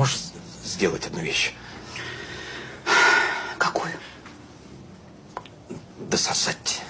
Можешь сделать одну вещь? Какую? Дососать.